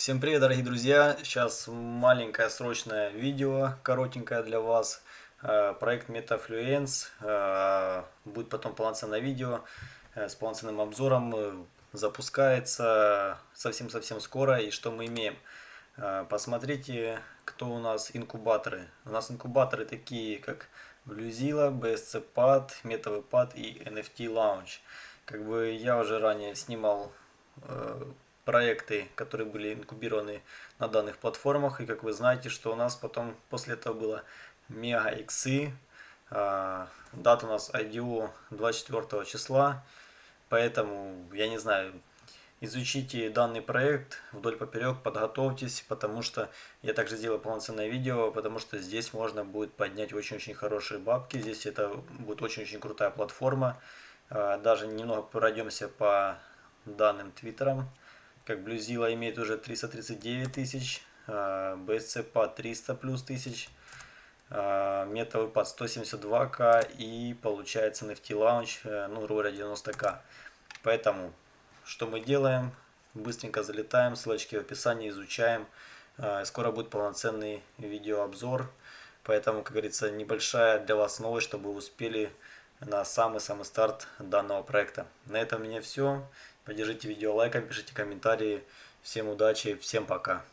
Всем привет, дорогие друзья! Сейчас маленькое срочное видео, коротенькое для вас. Э, проект MetaFluence. Э, будет потом полноценное видео э, с полноценным обзором. Запускается совсем-совсем скоро. И что мы имеем? Посмотрите, кто у нас инкубаторы. У нас инкубаторы такие, как Bluezilla, BSC-Pad, MetaVPad и NFT Launch. Как бы я уже ранее снимал проекты, которые были инкубированы на данных платформах. И как вы знаете, что у нас потом после этого было Mega XI. А, дата у нас IDO 24 числа. Поэтому, я не знаю, изучите данный проект вдоль поперек, подготовьтесь, потому что я также сделаю полноценное видео, потому что здесь можно будет поднять очень-очень хорошие бабки. Здесь это будет очень-очень крутая платформа. А, даже немного пройдемся по данным твиттерам как Bluezilla имеет уже 339 тысяч, BSC по 300 плюс тысяч, метовый под 172к и получается NFT Launch, э, ну, грубо говоря, 90к. Поэтому, что мы делаем? Быстренько залетаем, ссылочки в описании, изучаем. Э, скоро будет полноценный видеообзор. Поэтому, как говорится, небольшая для вас новость, чтобы вы успели на самый-самый старт данного проекта. На этом у меня все. Поддержите видео лайком, пишите комментарии. Всем удачи, всем пока.